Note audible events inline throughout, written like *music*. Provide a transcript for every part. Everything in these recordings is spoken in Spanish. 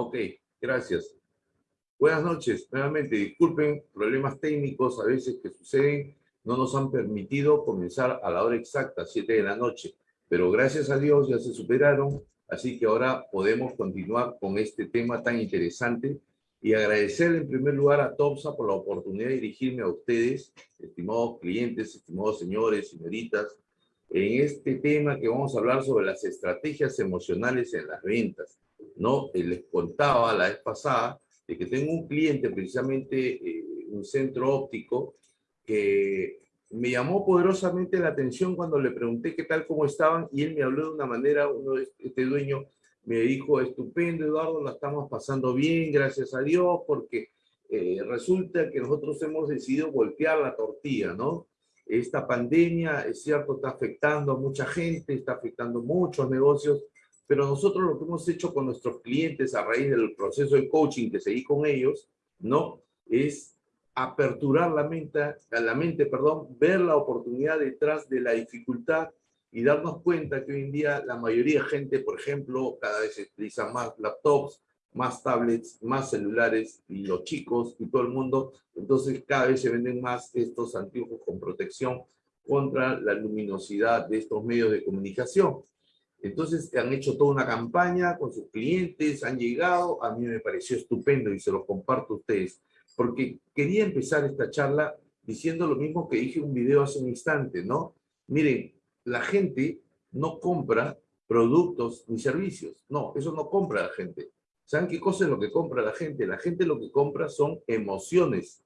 Ok, gracias. Buenas noches. Nuevamente, disculpen, problemas técnicos a veces que suceden no nos han permitido comenzar a la hora exacta, 7 de la noche. Pero gracias a Dios ya se superaron, así que ahora podemos continuar con este tema tan interesante y agradecer en primer lugar a TOPSA por la oportunidad de dirigirme a ustedes, estimados clientes, estimados señores, señoritas, en este tema que vamos a hablar sobre las estrategias emocionales en las ventas. ¿No? Eh, les contaba la vez pasada de que tengo un cliente, precisamente eh, un centro óptico, que me llamó poderosamente la atención cuando le pregunté qué tal, cómo estaban, y él me habló de una manera, uno, este dueño me dijo, estupendo Eduardo, la estamos pasando bien, gracias a Dios, porque eh, resulta que nosotros hemos decidido voltear la tortilla, ¿no? Esta pandemia, es cierto, está afectando a mucha gente, está afectando muchos negocios, pero nosotros lo que hemos hecho con nuestros clientes a raíz del proceso de coaching que seguí con ellos, ¿no? Es aperturar la mente, la mente, perdón, ver la oportunidad detrás de la dificultad y darnos cuenta que hoy en día la mayoría de gente, por ejemplo, cada vez utiliza más laptops, más tablets, más celulares, y los chicos y todo el mundo, entonces cada vez se venden más estos anteojos con protección contra la luminosidad de estos medios de comunicación. Entonces han hecho toda una campaña con sus clientes, han llegado, a mí me pareció estupendo y se los comparto a ustedes, porque quería empezar esta charla diciendo lo mismo que dije en un video hace un instante, ¿no? Miren, la gente no compra productos ni servicios. No, eso no compra la gente. ¿Saben qué cosa es lo que compra la gente? La gente lo que compra son emociones.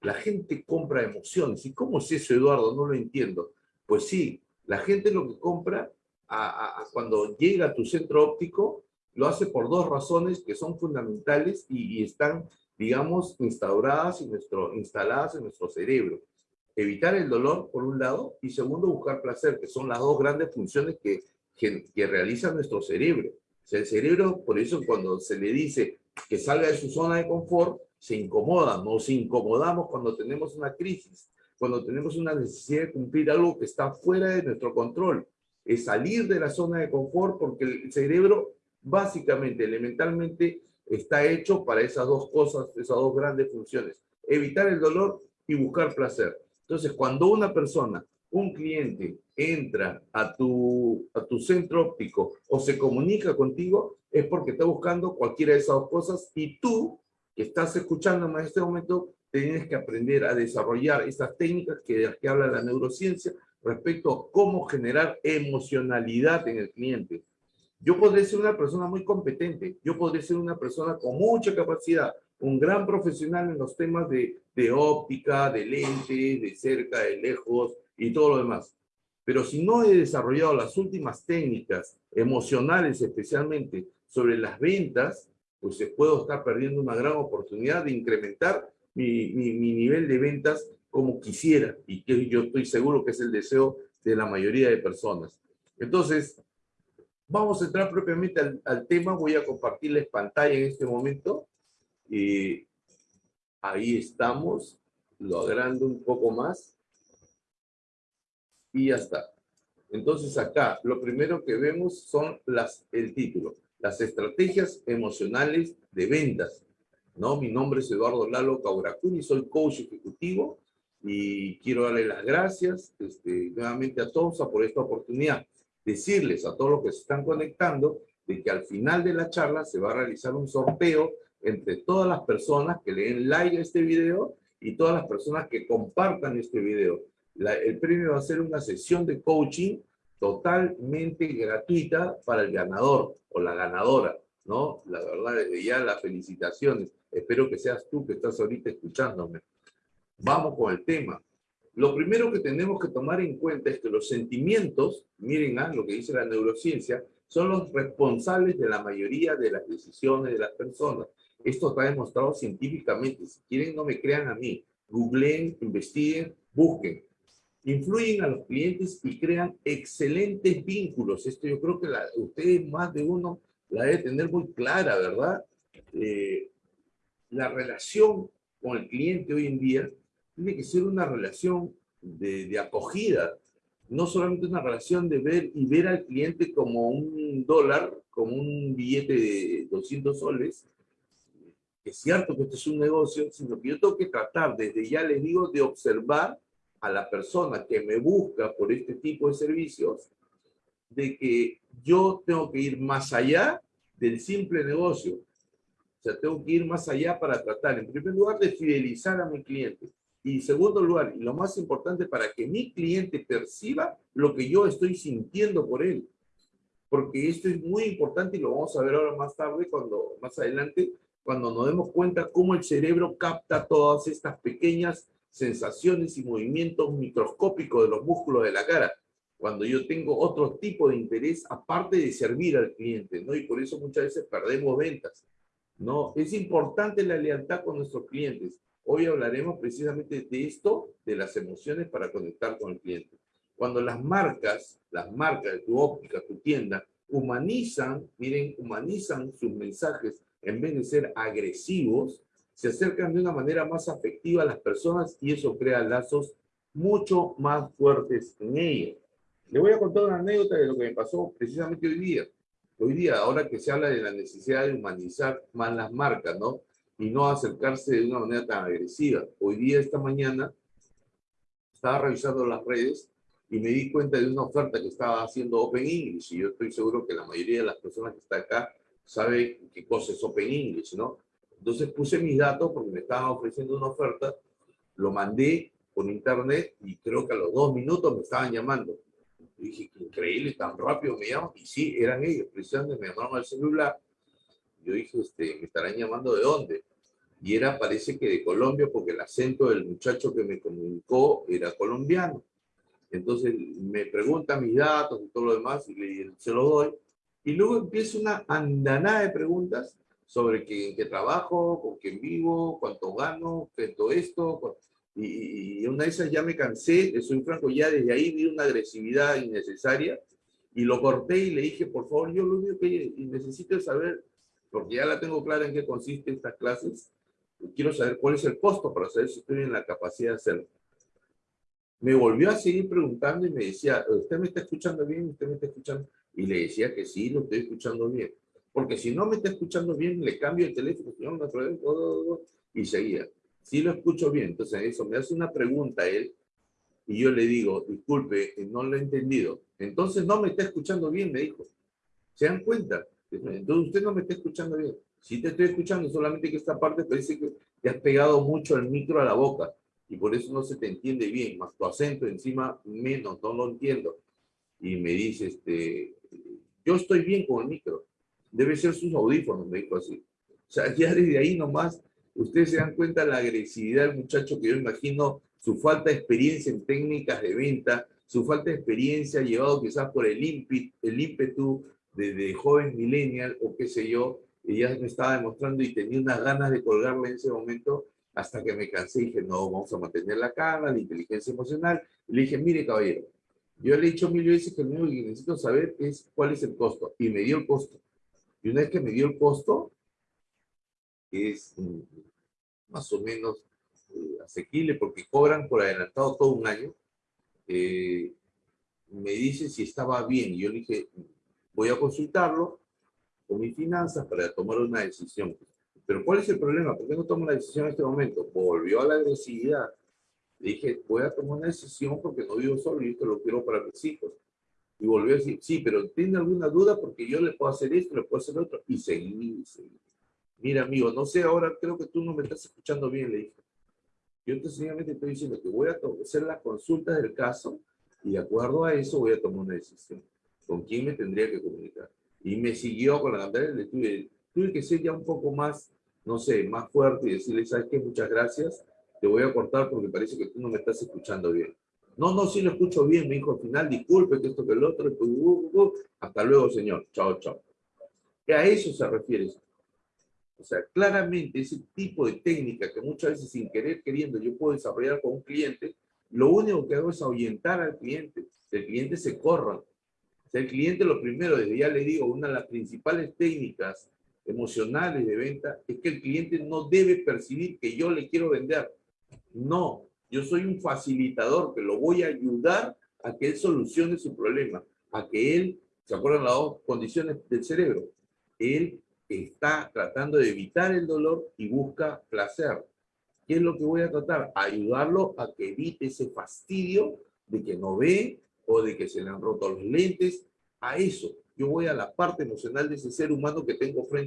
La gente compra emociones. ¿Y cómo es eso, Eduardo? No lo entiendo. Pues sí, la gente lo que compra cuando llega a tu centro óptico lo hace por dos razones que son fundamentales y, están, digamos, instauradas y nuestro, instaladas en nuestro cerebro evitar el dolor, por un lado, y segundo, buscar placer, que son las dos grandes funciones que, que, realiza nuestro cerebro. O sea, el cerebro, por eso cuando se le dice que salga de su zona de confort, se incomoda, nos incomodamos cuando tenemos una crisis, cuando tenemos una necesidad de cumplir algo que está fuera de nuestro control. Es salir de la zona de confort porque el cerebro básicamente, elementalmente, está hecho para esas dos cosas, esas dos grandes funciones. Evitar el dolor y buscar placer. Entonces, cuando una persona, un cliente, entra a tu, a tu centro óptico o se comunica contigo, es porque está buscando cualquiera de esas dos cosas y tú, que estás escuchándome en este momento, tienes que aprender a desarrollar estas técnicas que, que habla la neurociencia respecto a cómo generar emocionalidad en el cliente. Yo podría ser una persona muy competente, yo podría ser una persona con mucha capacidad, un gran profesional en los temas de, de óptica, de lente, de cerca, de lejos y todo lo demás. Pero si no he desarrollado las últimas técnicas emocionales especialmente sobre las ventas, pues puedo estar perdiendo una gran oportunidad de incrementar mi, nivel de ventas como quisiera y que yo estoy seguro que es el deseo de la mayoría de personas. Entonces, vamos a entrar propiamente al, al tema. Voy a compartirles pantalla en este momento y ahí estamos, lo agrando un poco más. Y ya está. Entonces acá, lo primero que vemos son las, el título, las estrategias emocionales de ventas. ¿no? Mi nombre es Eduardo Lalo Cauracuni, soy coach ejecutivo y quiero darle las gracias este, nuevamente a todos por esta oportunidad. Decirles a todos los que se están conectando de que al final de la charla se va a realizar un sorteo entre todas las personas que le den like a este video y todas las personas que compartan este video. el premio va a ser una sesión de coaching totalmente gratuita para el ganador o la ganadora, ¿no? La verdad, ya las felicitaciones. Espero que seas tú que estás ahorita escuchándome. Vamos con el tema. Lo primero que tenemos que tomar en cuenta es que los sentimientos, miren ah, lo que dice la neurociencia, son los responsables de la mayoría de las decisiones de las personas. Esto está demostrado científicamente. Si quieren, no me crean a mí. Googleen, investiguen, busquen. Influyen a los clientes y crean excelentes vínculos. Esto yo creo que la, ustedes más de uno la debe tener muy clara, ¿verdad? Eh, la relación con el cliente hoy en día tiene que ser una relación de, de acogida, no solamente una relación de ver y ver al cliente como un dólar, como un billete de 200 soles, es cierto que esto es un negocio, sino que yo tengo que tratar, desde ya les digo, de observar a la persona que me busca por este tipo de servicios, de que yo tengo que ir más allá del simple negocio. O sea, tengo que ir más allá para tratar, en primer lugar, de fidelizar a mi cliente. Y segundo lugar, y lo más importante, para que mi cliente perciba lo que yo estoy sintiendo por él. Porque esto es muy importante y lo vamos a ver ahora más tarde, cuando más adelante, cuando nos demos cuenta cómo el cerebro capta todas estas pequeñas sensaciones y movimientos microscópicos de los músculos de la cara, cuando yo tengo otro tipo de interés aparte de servir al cliente, ¿no? Y por eso muchas veces perdemos ventas, ¿no? Es importante la lealtad con nuestros clientes. Hoy hablaremos precisamente de esto, de las emociones para conectar con el cliente. Cuando las marcas, las marcas de tu óptica, tu tienda, humanizan, miren, humanizan sus mensajes en vez de ser agresivos, se acercan de una manera más afectiva a las personas y eso crea lazos mucho más fuertes en ellas. Le voy a contar una anécdota de lo que me pasó precisamente hoy día. Hoy día, ahora que se habla de la necesidad de humanizar más las marcas, ¿no? Y no acercarse de una manera tan agresiva. Hoy día, esta mañana, estaba revisando las redes y me di cuenta de una oferta que estaba haciendo Open English. Y yo estoy seguro que la mayoría de las personas que están acá sabe qué cosa es Open English, ¿no? Entonces puse mis datos porque me estaban ofreciendo una oferta, lo mandé por internet y creo que a los dos minutos me estaban llamando. Dije, increíble, tan rápido me llaman. Y sí, eran ellos, precisamente me llamaron al celular. Yo dije, este, ¿me estarán llamando de dónde? Y era, parece que de Colombia, porque el acento del muchacho que me comunicó era colombiano. Entonces me pregunta mis datos y todo lo demás y se lo doy. Y luego empieza una andanada de preguntas sobre qué, trabajo, con quién vivo, cuánto gano, todo esto. Y, una de esas ya me cansé, soy franco, ya desde ahí vi una agresividad innecesaria y lo corté y le dije, por favor, yo lo único que necesito es saber, porque ya la tengo clara en qué consiste estas clases, quiero saber cuál es el costo para saber si estoy en la capacidad de hacerlo. Me volvió a seguir preguntando y me decía, ¿usted me está escuchando bien? ¿Usted me está escuchando? Y le decía que sí, lo estoy escuchando bien. Porque si no me está escuchando bien, le cambio el teléfono, y seguía. Si lo escucho bien, entonces eso me hace una pregunta él, y yo le digo, disculpe, no lo he entendido. Entonces no me está escuchando bien, me dijo. ¿Se dan cuenta? Entonces usted no me está escuchando bien. Si te estoy escuchando, solamente que esta parte parece que te has pegado mucho el micro a la boca y por eso no se te entiende bien, más tu acento encima menos, no lo entiendo. Y me dice, este, yo estoy bien con el micro debe ser sus audífonos, me dijo así. O sea, *laughs* ya desde ahí nomás, ustedes se dan cuenta de la agresividad del muchacho que yo imagino, su falta de experiencia en técnicas de venta, su falta de experiencia llevado quizás por el, ímpetu, el ímpetu de, joven millennial o qué sé yo, ya me estaba demostrando y tenía unas ganas de colgarle en ese momento hasta que me cansé y dije, no, vamos a mantener la calma, la inteligencia emocional. Y le dije, mire caballero, yo le he dicho mil veces que lo único que necesito saber es cuál es el costo. Y me dio el costo. Y una vez que me dio el costo, es mm, más o menos eh, asequible porque cobran por adelantado todo un año. Eh, me dice si estaba bien. Y yo le dije, voy a consultarlo con mis finanzas para tomar una decisión. Pero ¿cuál es el problema? ¿Por qué no tomo la decisión en este momento? Volvió a la agresividad. Le dije, voy a tomar una decisión porque no vivo solo y esto lo quiero para mis hijos. Y volvió a decir, sí, pero ¿tiene alguna duda? Porque yo le puedo hacer esto, le puedo hacer otro. Y seguí, seguí. Mira, amigo, no sé, ahora creo que tú no me estás escuchando bien, le dije. Yo sencillamente estoy diciendo que voy a hacer las consultas del caso y de acuerdo a eso voy a tomar una decisión. ¿Con quién me tendría que comunicar? Y me siguió con la cantidad le tuve, tuve que ser ya un poco más, no sé, más fuerte y decirle, ¿sabes qué? Muchas gracias. Te voy a cortar porque parece que tú no me estás escuchando bien. No, no, sí lo escucho bien, me dijo al final, disculpe que esto que el otro, pues, hasta luego, señor, chao, chao. A eso se refiere O sea, claramente ese tipo de técnica que muchas veces sin querer queriendo yo puedo desarrollar con un cliente, lo único que hago es ahuyentar al cliente, el cliente se corra. El cliente lo primero, desde ya le digo, una de las principales técnicas emocionales de venta es que el cliente no debe percibir que yo le quiero vender. No, yo soy un facilitador que lo voy a ayudar a que él solucione su problema, a que él, ¿se acuerdan las dos condiciones del cerebro? Él está tratando de evitar el dolor y busca placer. ¿Qué es lo que voy a tratar? Ayudarlo a que evite ese fastidio de que no ve o de que se le han roto los lentes. A eso, yo voy a la parte emocional de ese ser humano que tengo frente